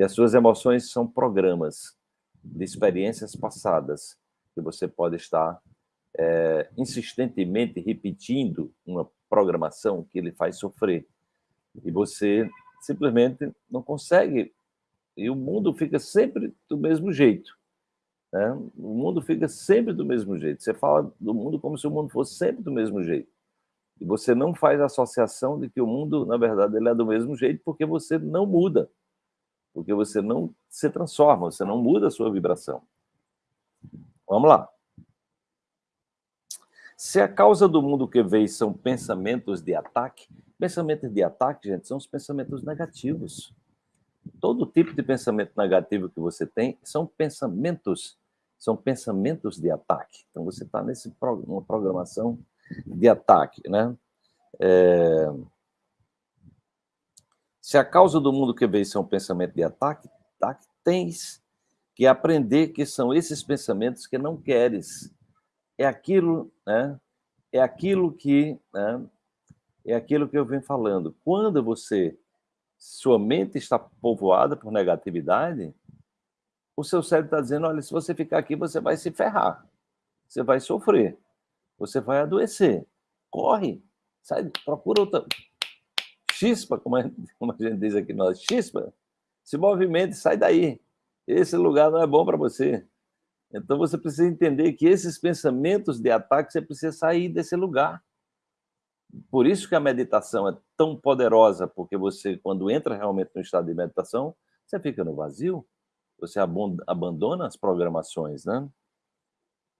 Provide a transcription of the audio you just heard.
E as suas emoções são programas de experiências passadas que você pode estar é, insistentemente repetindo uma programação que ele faz sofrer. E você simplesmente não consegue. E o mundo fica sempre do mesmo jeito. Né? O mundo fica sempre do mesmo jeito. Você fala do mundo como se o mundo fosse sempre do mesmo jeito. E você não faz associação de que o mundo, na verdade, ele é do mesmo jeito porque você não muda. Porque você não se transforma, você não muda a sua vibração. Vamos lá. Se a causa do mundo que veio são pensamentos de ataque, pensamentos de ataque, gente, são os pensamentos negativos. Todo tipo de pensamento negativo que você tem são pensamentos, são pensamentos de ataque. Então você está nesse uma programação de ataque, né? É... Se a causa do mundo que veio são pensamento de ataque, ataque, tens que aprender que são esses pensamentos que não queres. É aquilo, né? É aquilo que, né? É aquilo que eu venho falando. Quando você sua mente está povoada por negatividade, o seu cérebro está dizendo: olha, se você ficar aqui, você vai se ferrar, você vai sofrer, você vai adoecer. Corre, sai, procura outra. Chispa, como a, como a gente diz aqui nós, chispa, se movimente, sai daí. Esse lugar não é bom para você. Então você precisa entender que esses pensamentos de ataque, você precisa sair desse lugar. Por isso que a meditação é tão poderosa, porque você, quando entra realmente no estado de meditação, você fica no vazio, você abandona as programações, né?